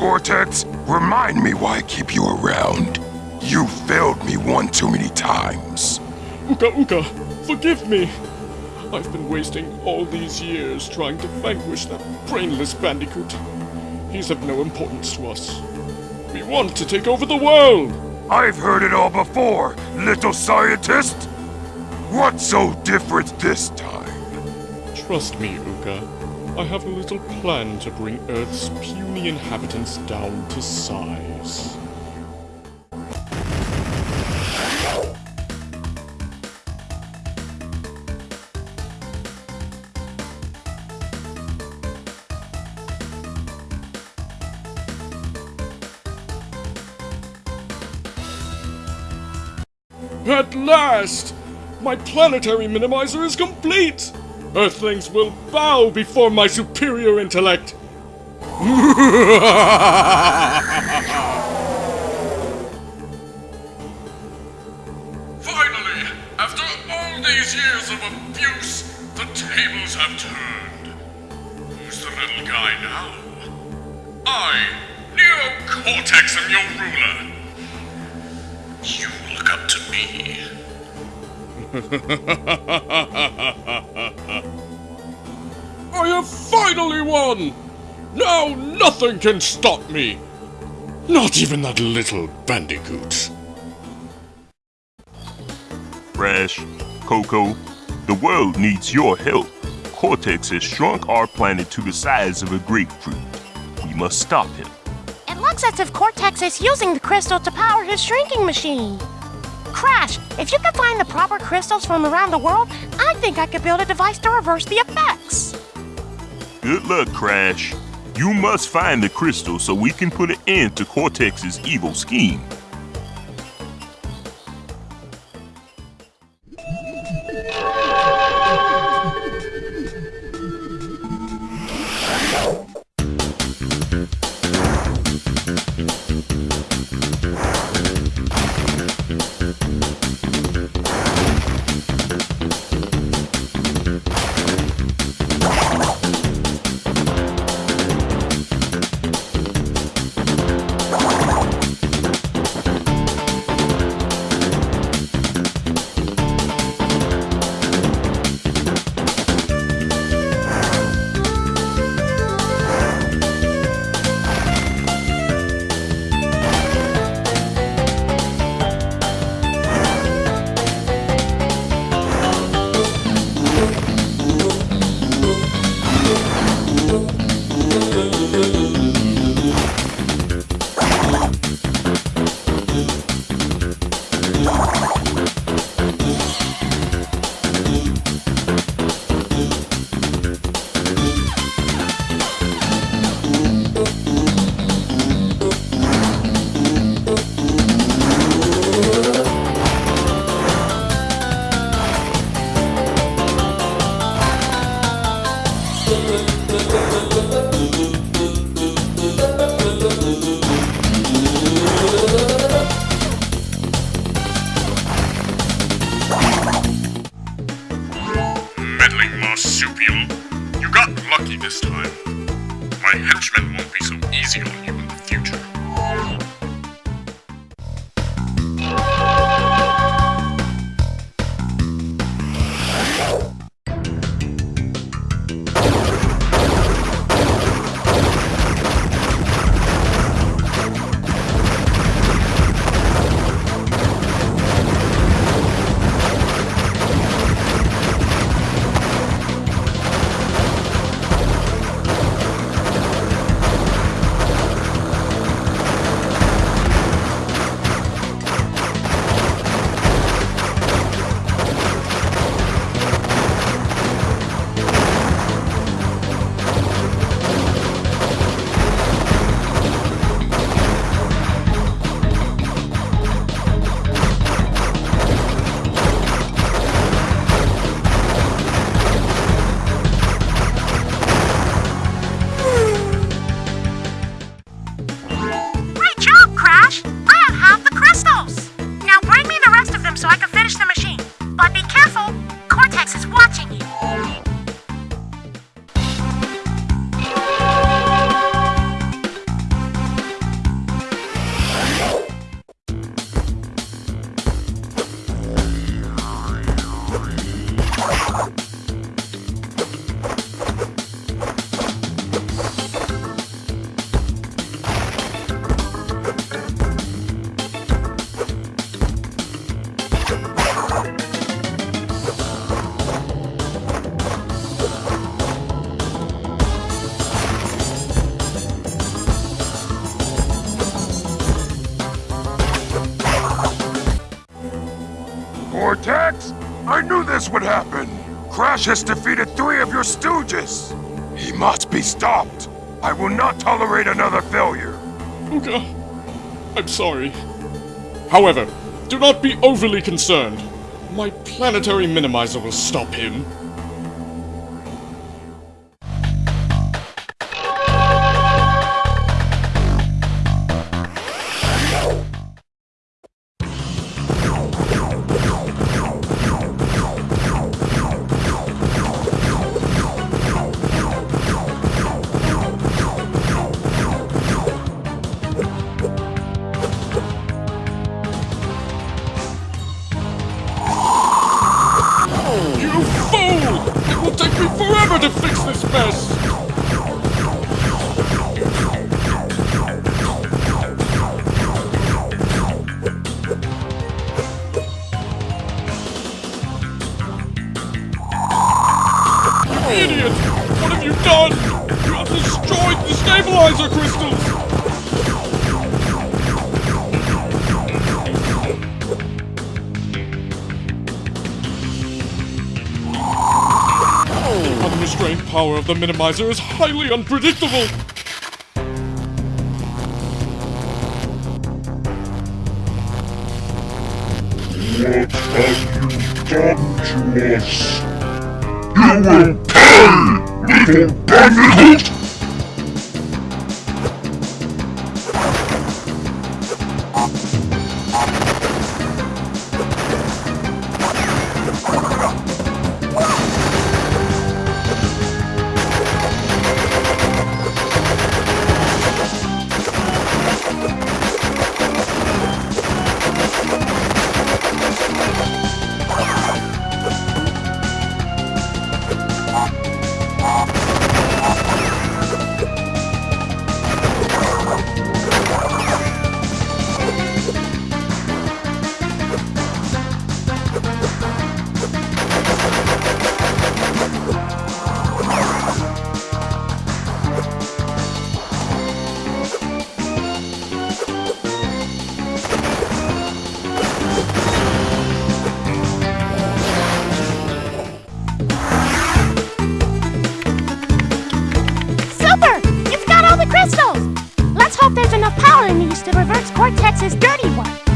Cortex, remind me why I keep you around. You failed me one too many times. Uka Uka, forgive me. I've been wasting all these years trying to vanquish that brainless bandicoot. He's of no importance to us. We want to take over the world! I've heard it all before, little scientist! What's so different this time? Trust me, Uka. I have a little plan to bring Earth's puny inhabitants down to size. At last! My planetary minimizer is complete! Earthlings will bow before my superior intellect! Finally, after all these years of abuse, the tables have turned. Who's the little guy now? I, Neo Cortex, am your ruler. You look up to me. I have finally won! Now nothing can stop me! Not even that little bandicoot. Crash, Coco, the world needs your help. Cortex has shrunk our planet to the size of a grapefruit. We must stop him. It looks as if Cortex is using the crystal to power his shrinking machine. Crash, if you can find the proper crystals from around the world, I think I could build a device to reverse the effects. Good luck, Crash. You must find the crystal so we can put an end to Cortex's evil scheme. My henchmen won't be so easy on you in the future. Crash has defeated three of your stooges! He must be stopped! I will not tolerate another failure! Uka, I'm sorry. However, do not be overly concerned. My planetary minimizer will stop him. Stabilizer crystals! The unrestrained power of the minimizer is highly unpredictable! What have you done to us? You will pay, little bandicoot! To reverse Cortex's dirty work.